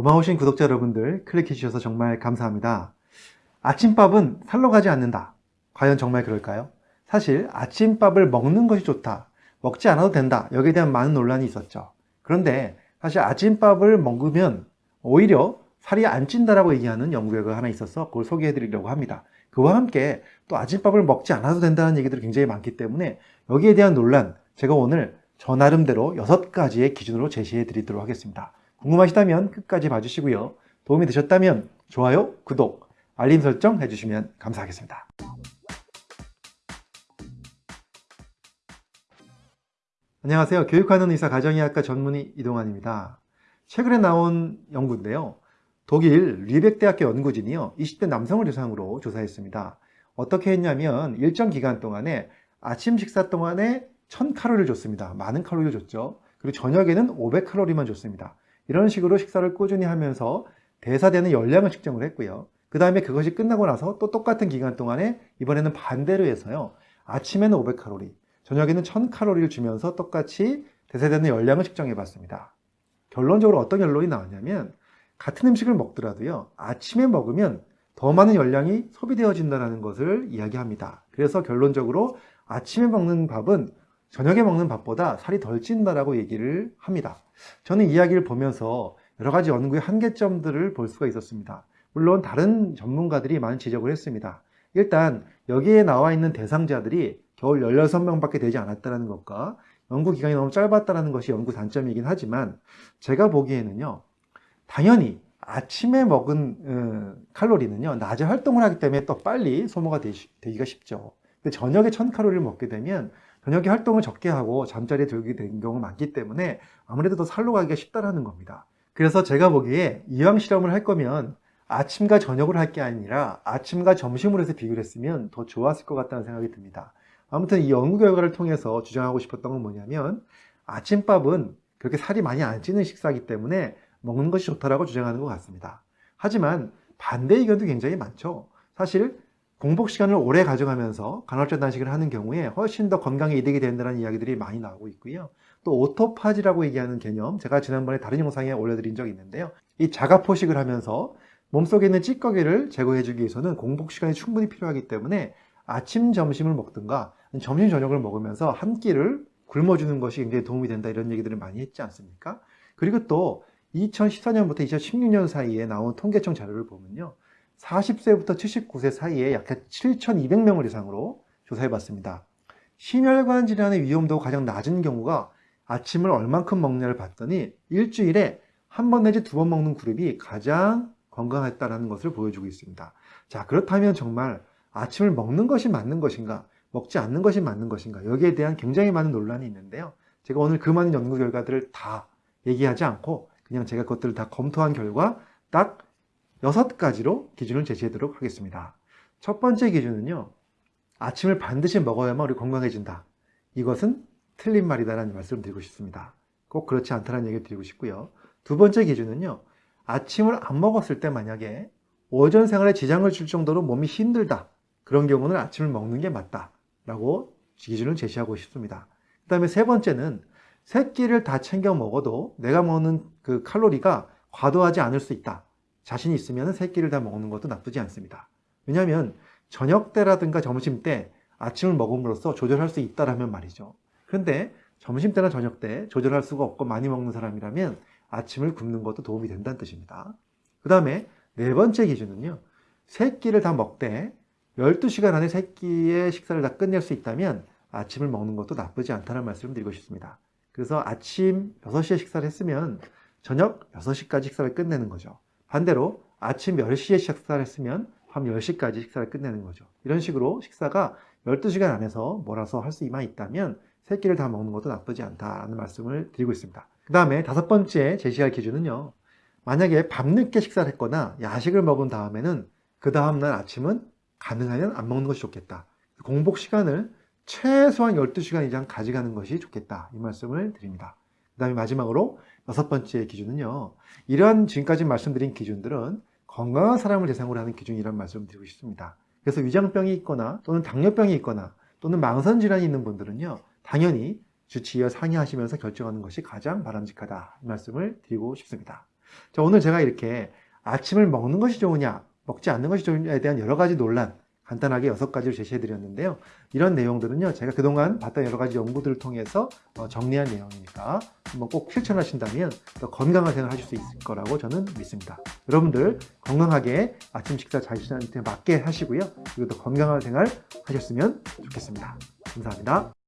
고마우신 구독자 여러분들 클릭해 주셔서 정말 감사합니다. 아침밥은 살로 가지 않는다. 과연 정말 그럴까요? 사실 아침밥을 먹는 것이 좋다. 먹지 않아도 된다. 여기에 대한 많은 논란이 있었죠. 그런데 사실 아침밥을 먹으면 오히려 살이 안 찐다라고 얘기하는 연구 결과가 하나 있어서 그걸 소개해 드리려고 합니다. 그와 함께 또 아침밥을 먹지 않아도 된다는 얘기들이 굉장히 많기 때문에 여기에 대한 논란 제가 오늘 저 나름대로 여섯 가지의 기준으로 제시해 드리도록 하겠습니다. 궁금하시다면 끝까지 봐주시고요. 도움이 되셨다면 좋아요, 구독, 알림 설정 해주시면 감사하겠습니다. 안녕하세요. 교육하는 의사 가정의학과 전문의 이동환입니다. 최근에 나온 연구인데요. 독일 리벡대학교 연구진이요. 20대 남성을 대상으로 조사했습니다. 어떻게 했냐면 일정 기간 동안에 아침 식사 동안에 1000칼로리를 줬습니다. 많은 칼로리를 줬죠. 그리고 저녁에는 500칼로리만 줬습니다. 이런 식으로 식사를 꾸준히 하면서 대사되는 열량을 측정을 했고요. 그 다음에 그것이 끝나고 나서 또 똑같은 기간 동안에 이번에는 반대로 해서요. 아침에는 500칼로리, 저녁에는 1000칼로리를 주면서 똑같이 대사되는 열량을 측정해 봤습니다. 결론적으로 어떤 결론이 나왔냐면 같은 음식을 먹더라도요. 아침에 먹으면 더 많은 열량이 소비되어진다는 것을 이야기합니다. 그래서 결론적으로 아침에 먹는 밥은 저녁에 먹는 밥보다 살이 덜 찐다라고 얘기를 합니다. 저는 이야기를 보면서 여러 가지 연구의 한계점들을 볼 수가 있었습니다. 물론 다른 전문가들이 많은 지적을 했습니다. 일단 여기에 나와 있는 대상자들이 겨우 16명밖에 되지 않았다는 것과 연구 기간이 너무 짧았다는 것이 연구 단점이긴 하지만 제가 보기에는요. 당연히 아침에 먹은 어, 칼로리는요. 낮에 활동을 하기 때문에 또 빨리 소모가 되기가 쉽죠. 근데 저녁에 1000칼로리를 먹게 되면 저녁에 활동을 적게 하고 잠자리에 들게 된 경우가 많기 때문에 아무래도 더 살로 가기가 쉽다라는 겁니다. 그래서 제가 보기에 이왕 실험을 할 거면 아침과 저녁을 할 게 아니라 아침과 점심으로 해서 비교를 했으면 더 좋았을 것 같다는 생각이 듭니다. 아무튼 이 연구 결과를 통해서 주장하고 싶었던 건 뭐냐면 아침밥은 그렇게 살이 많이 안 찌는 식사이기 때문에 먹는 것이 좋다라고 주장하는 것 같습니다. 하지만 반대 의견도 굉장히 많죠. 사실 공복 시간을 오래 가져가면서 간헐적 단식을 하는 경우에 훨씬 더 건강에 이득이 된다는 이야기들이 많이 나오고 있고요. 또 오토파지라고 얘기하는 개념 제가 지난번에 다른 영상에 올려드린 적이 있는데요. 이 자가포식을 하면서 몸속에 있는 찌꺼기를 제거해주기 위해서는 공복 시간이 충분히 필요하기 때문에 아침, 점심을 먹든가 점심, 저녁을 먹으면서 한 끼를 굶어주는 것이 굉장히 도움이 된다 이런 얘기들을 많이 했지 않습니까? 그리고 또 2014년부터 2016년 사이에 나온 통계청 자료를 보면요. 40세부터 79세 사이에 약 7,200명을 대상으로 조사해 봤습니다. 심혈관 질환의 위험도가 가장 낮은 경우가 아침을 얼만큼 먹냐를 봤더니 일주일에 한 번 내지 두 번 먹는 그룹이 가장 건강했다는 것을 보여주고 있습니다. 자 그렇다면 정말 아침을 먹는 것이 맞는 것인가 먹지 않는 것이 맞는 것인가 여기에 대한 굉장히 많은 논란이 있는데요. 제가 오늘 그 많은 연구 결과들을 다 얘기하지 않고 그냥 제가 그것들을 다 검토한 결과 딱 여섯 가지로 기준을 제시하도록 하겠습니다. 첫 번째 기준은요. 아침을 반드시 먹어야만 우리 건강해진다. 이것은 틀린 말이다라는 말씀을 드리고 싶습니다. 꼭 그렇지 않다는 얘기를 드리고 싶고요. 두 번째 기준은요. 아침을 안 먹었을 때 만약에 오전 생활에 지장을 줄 정도로 몸이 힘들다. 그런 경우는 아침을 먹는 게 맞다. 라고 기준을 제시하고 싶습니다. 그 다음에 세 번째는 세 끼를 다 챙겨 먹어도 내가 먹는 그 칼로리가 과도하지 않을 수 있다. 자신이 있으면 세 끼를 다 먹는 것도 나쁘지 않습니다. 왜냐하면 저녁 때라든가 점심 때 아침을 먹음으로써 조절할 수 있다라면 말이죠. 그런데 점심 때나 저녁 때 조절할 수가 없고 많이 먹는 사람이라면 아침을 굶는 것도 도움이 된다는 뜻입니다. 그 다음에 네 번째 기준은요. 세 끼를 다 먹되 12시간 안에 세 끼의 식사를 다 끝낼 수 있다면 아침을 먹는 것도 나쁘지 않다는 말씀을 드리고 싶습니다. 그래서 아침 6시에 식사를 했으면 저녁 6시까지 식사를 끝내는 거죠. 반대로 아침 10시에 식사를 했으면 밤 10시까지 식사를 끝내는 거죠. 이런 식으로 식사가 12시간 안에서 몰아서 할 수만 있다면 세 끼를 다 먹는 것도 나쁘지 않다는 말씀을 드리고 있습니다. 그 다음에 다섯 번째 제시할 기준은요. 만약에 밤늦게 식사를 했거나 야식을 먹은 다음에는 그 다음날 아침은 가능하면 안 먹는 것이 좋겠다. 공복 시간을 최소한 12시간 이상 가져가는 것이 좋겠다. 이 말씀을 드립니다. 그 다음에 마지막으로 여섯 번째 기준은요. 이러한 지금까지 말씀드린 기준들은 건강한 사람을 대상으로 하는 기준이라는 말씀을 드리고 싶습니다. 그래서 위장병이 있거나 또는 당뇨병이 있거나 또는 망선질환이 있는 분들은요. 당연히 주치의와 상의하시면서 결정하는 것이 가장 바람직하다. 이 말씀을 드리고 싶습니다. 자, 오늘 제가 이렇게 아침을 먹는 것이 좋으냐, 먹지 않는 것이 좋으냐에 대한 여러 가지 논란, 간단하게 여섯 가지를 제시해 드렸는데요. 이런 내용들은요, 제가 그동안 봤던 여러 가지 연구들을 통해서 어, 정리한 내용이니까 한번 꼭 실천하신다면 더 건강한 생활 하실 수 있을 거라고 저는 믿습니다. 여러분들 건강하게 아침 식사 자신한테 맞게 하시고요. 그리고 더 건강한 생활 하셨으면 좋겠습니다. 감사합니다.